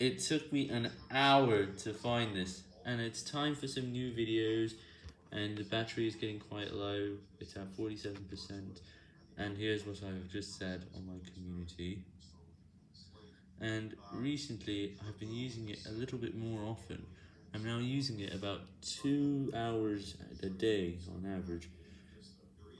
It took me an hour to find this, and it's time for some new videos, and the battery is getting quite low, it's at 47%, and here's what I've just said on my community. And recently, I've been using it a little bit more often. I'm now using it about 2 hours a day on average,